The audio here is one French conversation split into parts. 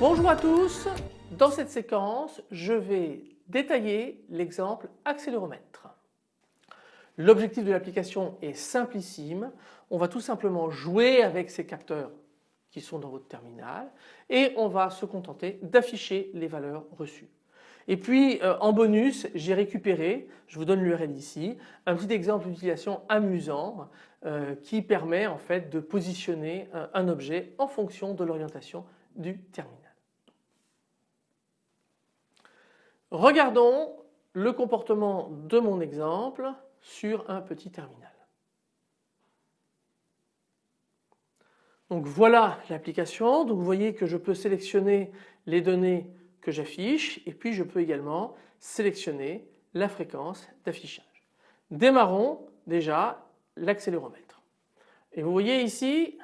Bonjour à tous, dans cette séquence je vais détailler l'exemple accéléromètre. L'objectif de l'application est simplissime, on va tout simplement jouer avec ces capteurs qui sont dans votre terminal et on va se contenter d'afficher les valeurs reçues. Et puis euh, en bonus j'ai récupéré, je vous donne l'URL ici, un petit exemple d'utilisation amusant euh, qui permet en fait de positionner un, un objet en fonction de l'orientation du terminal. Regardons le comportement de mon exemple sur un petit terminal. Donc voilà l'application. Donc vous voyez que je peux sélectionner les données que j'affiche et puis je peux également sélectionner la fréquence d'affichage. Démarrons déjà l'accéléromètre. Et vous voyez ici,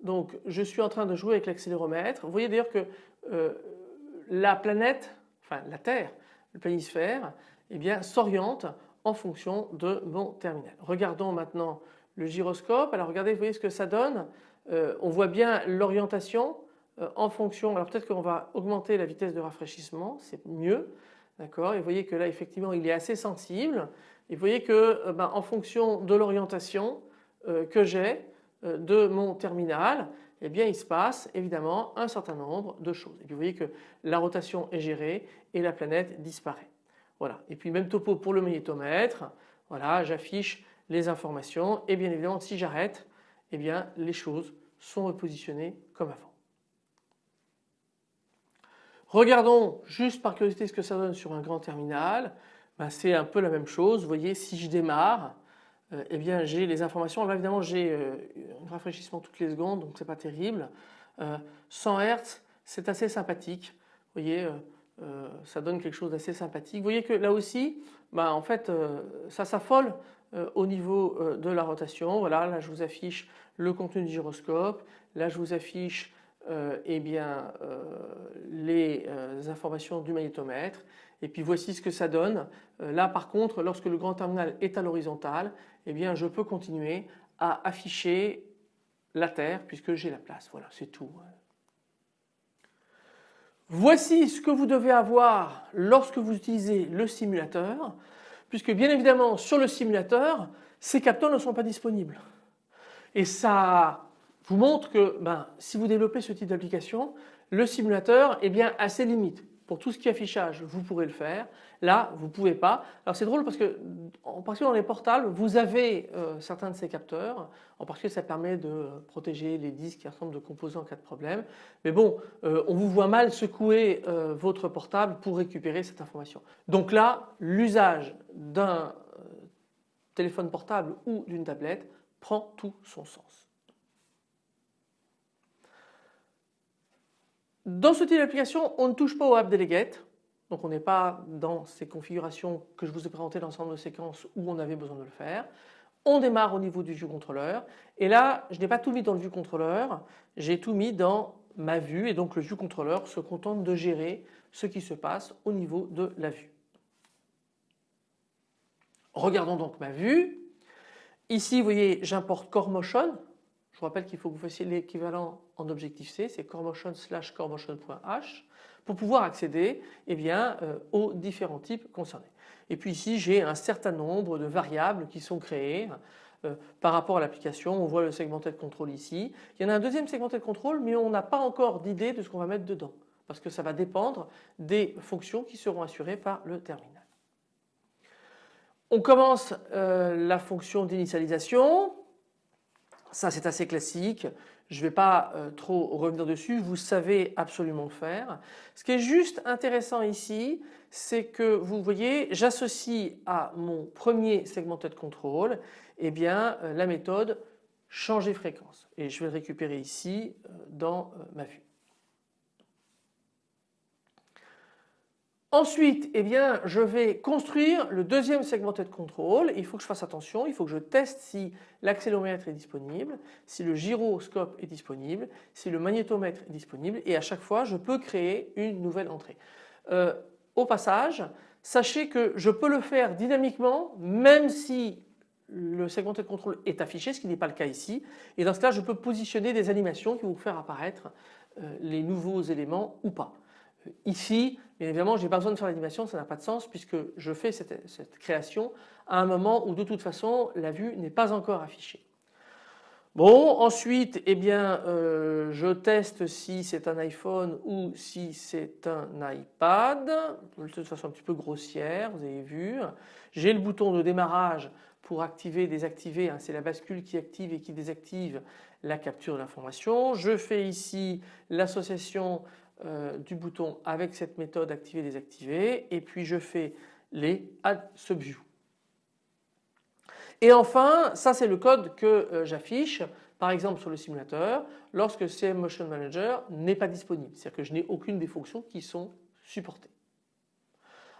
donc je suis en train de jouer avec l'accéléromètre. Vous voyez d'ailleurs que euh, la planète enfin la Terre, le planisphère, eh bien s'oriente en fonction de mon terminal. Regardons maintenant le gyroscope. Alors regardez, vous voyez ce que ça donne. Euh, on voit bien l'orientation euh, en fonction, alors peut-être qu'on va augmenter la vitesse de rafraîchissement, c'est mieux. D'accord Et vous voyez que là effectivement il est assez sensible. Et vous voyez que euh, ben, en fonction de l'orientation que j'ai de mon terminal, eh bien il se passe évidemment un certain nombre de choses. Et puis vous voyez que la rotation est gérée et la planète disparaît. Voilà. Et puis même topo pour le magnétomètre. Voilà, j'affiche les informations et bien évidemment si j'arrête, eh bien les choses sont repositionnées comme avant. Regardons juste par curiosité ce que ça donne sur un grand terminal. Ben, c'est un peu la même chose. Vous voyez si je démarre, euh, eh bien j'ai les informations. Là évidemment j'ai euh, un rafraîchissement toutes les secondes donc c'est pas terrible. 100 euh, Hz c'est assez sympathique. Vous voyez ça donne quelque chose d'assez sympathique. Vous voyez que là aussi bah, en fait ça s'affole au niveau de la rotation. Voilà là je vous affiche le contenu du gyroscope. Là je vous affiche eh bien, les informations du magnétomètre et puis voici ce que ça donne. là par contre lorsque le grand terminal est à l'horizontale eh bien je peux continuer à afficher la Terre puisque j'ai la place. Voilà, c'est tout. Voici ce que vous devez avoir lorsque vous utilisez le simulateur puisque bien évidemment sur le simulateur ces capteurs ne sont pas disponibles. Et ça vous montre que ben, si vous développez ce type d'application le simulateur est bien à ses limites pour tout ce qui est affichage, vous pourrez le faire. Là, vous ne pouvez pas. Alors c'est drôle parce que en particulier dans les portables, vous avez euh, certains de ces capteurs. En particulier, ça permet de protéger les disques qui ressemblent de composants en cas de problème. Mais bon, euh, on vous voit mal secouer euh, votre portable pour récupérer cette information. Donc là, l'usage d'un téléphone portable ou d'une tablette prend tout son sens. Dans ce type d'application, on ne touche pas au App Delegate. Donc on n'est pas dans ces configurations que je vous ai présentées dans l'ensemble de séquences où on avait besoin de le faire. On démarre au niveau du vue contrôleur et là je n'ai pas tout mis dans le vue contrôleur, j'ai tout mis dans ma vue et donc le vue contrôleur se contente de gérer ce qui se passe au niveau de la vue. Regardons donc ma vue. Ici vous voyez j'importe Core Motion je vous rappelle qu'il faut que vous fassiez l'équivalent en objectif C, c'est coremotion slash coremotion.h pour pouvoir accéder eh bien, euh, aux différents types concernés. Et puis ici j'ai un certain nombre de variables qui sont créées euh, par rapport à l'application. On voit le segmenté de contrôle ici. Il y en a un deuxième segmenté de contrôle mais on n'a pas encore d'idée de ce qu'on va mettre dedans parce que ça va dépendre des fonctions qui seront assurées par le terminal. On commence euh, la fonction d'initialisation. Ça c'est assez classique, je ne vais pas euh, trop revenir dessus, vous savez absolument faire. Ce qui est juste intéressant ici, c'est que vous voyez, j'associe à mon premier segmented control eh bien, euh, la méthode changer fréquence et je vais le récupérer ici euh, dans ma vue. Ensuite, eh je vais construire le deuxième segmenté de contrôle. Il faut que je fasse attention, il faut que je teste si l'accéléromètre est disponible, si le gyroscope est disponible, si le magnétomètre est disponible et à chaque fois je peux créer une nouvelle entrée. Euh, au passage, sachez que je peux le faire dynamiquement même si le segmenté de contrôle est affiché, ce qui n'est pas le cas ici. Et dans ce cas, je peux positionner des animations qui vont faire apparaître euh, les nouveaux éléments ou pas. Ici, bien évidemment, je n'ai pas besoin de faire l'animation, ça n'a pas de sens puisque je fais cette, création à un moment où de toute façon la vue n'est pas encore affichée. Bon, ensuite, eh bien, euh, je teste si c'est un iPhone ou si c'est un iPad, de façon un petit peu grossière, vous avez vu. J'ai le bouton de démarrage pour activer, désactiver, hein, c'est la bascule qui active et qui désactive la capture de l'information. Je fais ici l'association euh, du bouton avec cette méthode activer, désactiver et puis je fais les add subview. Et enfin, ça c'est le code que euh, j'affiche par exemple sur le simulateur lorsque CM Motion Manager n'est pas disponible, c'est-à-dire que je n'ai aucune des fonctions qui sont supportées.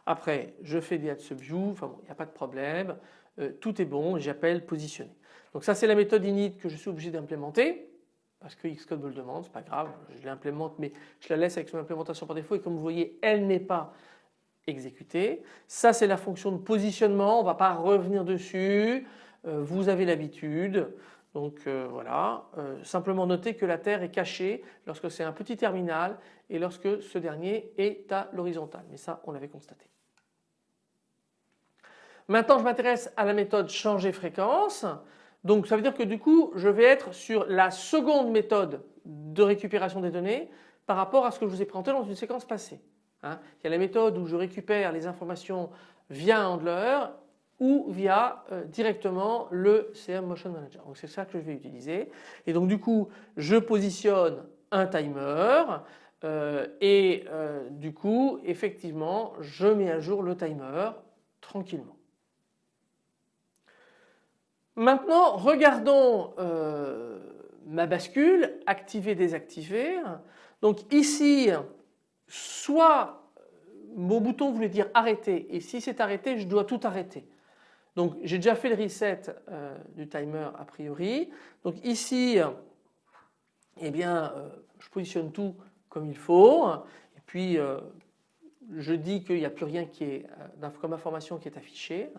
Après je fais des add subview, enfin bon il n'y a pas de problème, euh, tout est bon j'appelle positionner. Donc ça c'est la méthode init que je suis obligé d'implémenter parce que Xcode me le demande, c'est pas grave, je l'implémente mais je la laisse avec son implémentation par défaut et comme vous voyez elle n'est pas exécutée. Ça c'est la fonction de positionnement, on ne va pas revenir dessus, euh, vous avez l'habitude. Donc euh, voilà, euh, simplement noter que la Terre est cachée lorsque c'est un petit terminal et lorsque ce dernier est à l'horizontale. Mais ça, on l'avait constaté. Maintenant, je m'intéresse à la méthode changer fréquence. Donc ça veut dire que du coup, je vais être sur la seconde méthode de récupération des données par rapport à ce que je vous ai présenté dans une séquence passée. Hein. Il y a la méthode où je récupère les informations via un handler ou via euh, directement le CM Motion Manager. Donc c'est ça que je vais utiliser. Et donc du coup, je positionne un timer euh, et euh, du coup, effectivement, je mets à jour le timer tranquillement. Maintenant, regardons ma bascule, activer, désactiver. Donc ici, soit mon bouton voulait dire arrêter et si c'est arrêté, je dois tout arrêter. Donc j'ai déjà fait le reset euh, du timer a priori. Donc ici, eh bien, euh, je positionne tout comme il faut et puis euh, je dis qu'il n'y a plus rien qui est comme information qui est affichée.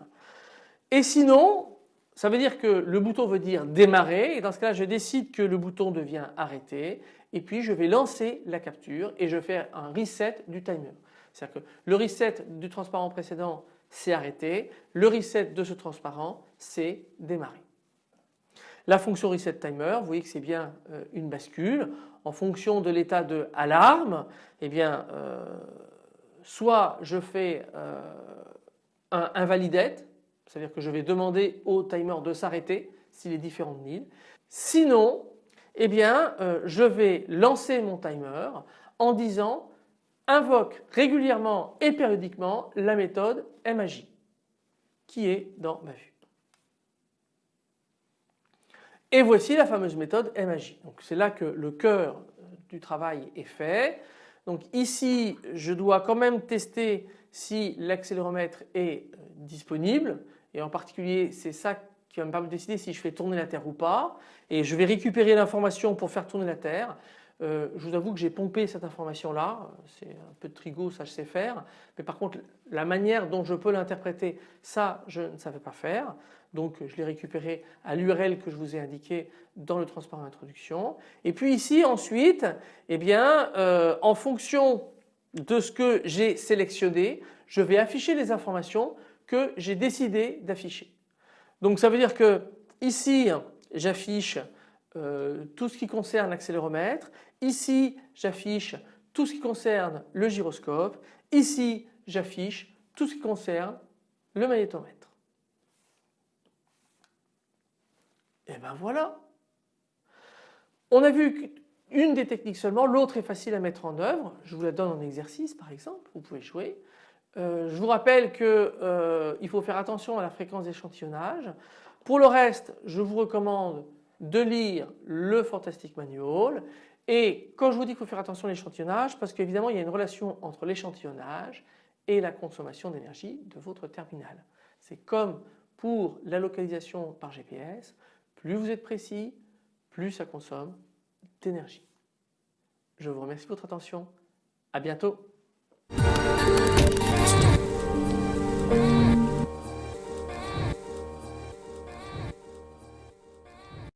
Et sinon, ça veut dire que le bouton veut dire démarrer et dans ce cas-là je décide que le bouton devient arrêté et puis je vais lancer la capture et je fais un reset du timer. C'est-à-dire que le reset du transparent précédent c'est arrêté. Le reset de ce transparent, c'est démarrer. La fonction reset timer, vous voyez que c'est bien euh, une bascule. En fonction de l'état de alarme, eh bien, euh, soit je fais euh, un invalidate, c'est-à-dire que je vais demander au timer de s'arrêter s'il est différent de 1000. Sinon, eh bien, je vais lancer mon timer en disant invoque régulièrement et périodiquement la méthode MAJ qui est dans ma vue. Et voici la fameuse méthode MAJ. Donc c'est là que le cœur du travail est fait. Donc ici je dois quand même tester si l'accéléromètre est euh, disponible et en particulier c'est ça qui va me permettre de décider si je fais tourner la Terre ou pas et je vais récupérer l'information pour faire tourner la Terre. Euh, je vous avoue que j'ai pompé cette information là, c'est un peu de trigo, ça je sais faire, mais par contre la manière dont je peux l'interpréter, ça je ne savais pas faire, donc je l'ai récupéré à l'URL que je vous ai indiqué dans le transparent introduction. Et puis ici ensuite, eh bien, euh, en fonction de ce que j'ai sélectionné, je vais afficher les informations que j'ai décidé d'afficher. Donc ça veut dire que ici j'affiche euh, tout ce qui concerne l'accéléromètre. Ici, j'affiche tout ce qui concerne le gyroscope. Ici, j'affiche tout ce qui concerne le magnétomètre. Et ben voilà. On a vu qu'une des techniques seulement, l'autre est facile à mettre en œuvre. Je vous la donne en exercice par exemple, vous pouvez jouer. Euh, je vous rappelle qu'il euh, faut faire attention à la fréquence d'échantillonnage. Pour le reste, je vous recommande de lire le Fantastic Manual et quand je vous dis qu'il faut faire attention à l'échantillonnage parce qu'évidemment il y a une relation entre l'échantillonnage et la consommation d'énergie de votre terminal. C'est comme pour la localisation par GPS, plus vous êtes précis, plus ça consomme d'énergie. Je vous remercie de votre attention. À bientôt. Thank you.